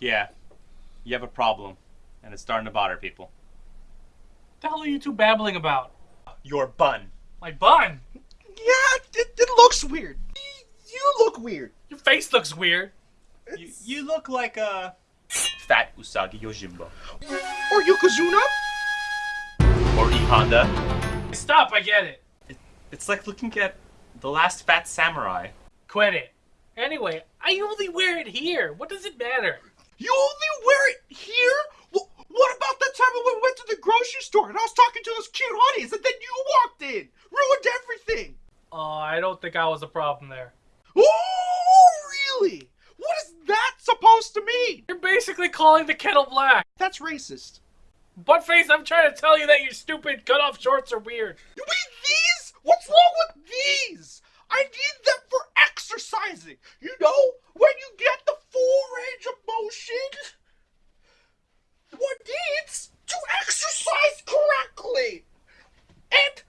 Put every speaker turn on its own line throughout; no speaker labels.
Yeah, you have a problem, and it's starting to bother people.
What the hell are you two babbling about?
Your bun.
My bun.
Yeah, it, it looks weird. You look weird.
Your face looks weird.
You, you look like a fat Usagi Yojimbo.
Or Yokozuna?
Or E Honda.
Stop. I get it.
It's like looking at the last fat samurai.
Quit it. Anyway, I only wear it here. What does it matter?
You only wear it here? Wh- what about that time when we went to the grocery store and I was talking to those cute honeys and then you walked in? Ruined everything.
Oh, I don't think I was the problem there.
Oh, really? What is that supposed to mean?
You're basically calling the kettle black.
That's racist.
Buttface, I'm trying to tell you that your stupid cut-off shorts are weird.
You mean these? What's wrong with these? I need them for exercising. You know, when you get the full range of motion, one needs to exercise correctly. And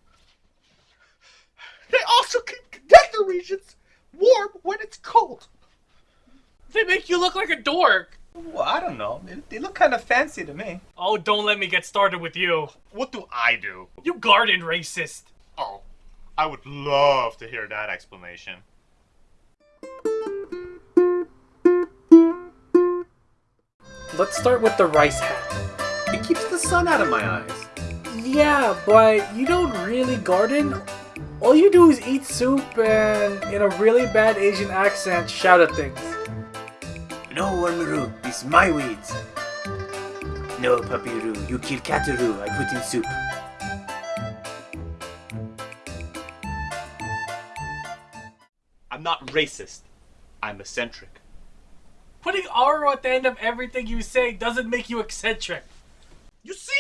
they also keep nether regions warm when it's cold.
They make you look like a dork.
Well, I don't know. They, they look kind of fancy to me.
Oh, don't let me get started with you.
What do I do?
You garden racist.
Oh, I would love to hear that explanation.
Let's start with the rice hat.
It keeps the sun out of my eyes.
Yeah, but you don't really garden. All you do is eat soup and, in a really bad Asian accent, shout at things.
No, Wormaru, it's my weeds. No, Papiru, you kill Kataru, I put in soup.
I'm not racist. I'm eccentric.
Putting R at the end of everything you say doesn't make you eccentric.
You see?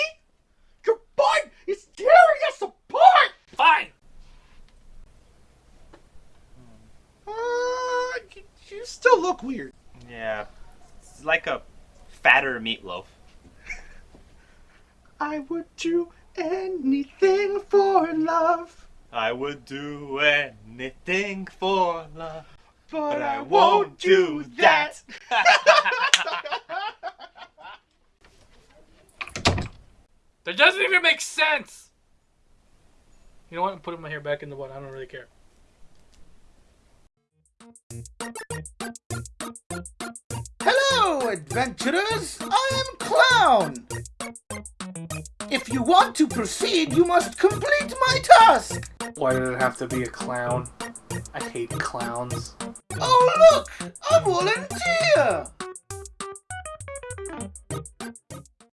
Your bun is tearing us apart.
Fine.
Uh, you, you still look weird.
Yeah, it's like a fatter Meat Loaf.
I would do anything for love,
I would do anything for love,
but,
but I won't do that.
That doesn't even make sense. You know what? I'm putting my hair back in the bun. I don't really care.
Hello, adventurers! I am Clown! If you want to proceed, you must complete my task!
Why did it have to be a clown? I hate clowns.
Oh, look! A volunteer!